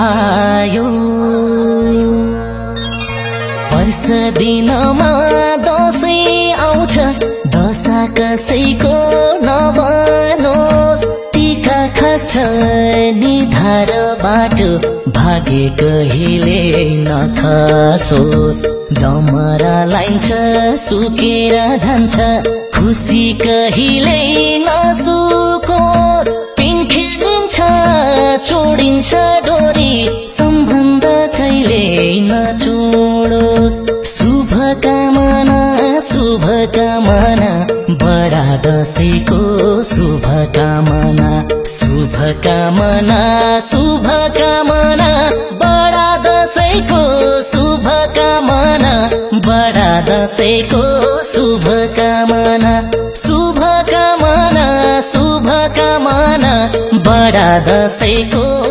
आयो। वर्ष दिनमा दसैँ आउँछ दशा कसैको नभनोस् टिका खस्छ निधार बाटो भागे कहिले नखसोस्। जमरा लाइन्छ सुकेर जान्छ खुसी कहिले नसुकोस्। पिन्खे दिन्छ छोडिन्छ डोरी। सम्बन्ध कहिले नछोडोस् शुभकामना शुभकामना बडा दसैँको शुभकामना शुभकामना शुभकामना बडा दसैँको शुभकामना बडा दसैँको शुभकामना शुभकामना बडा दसैँको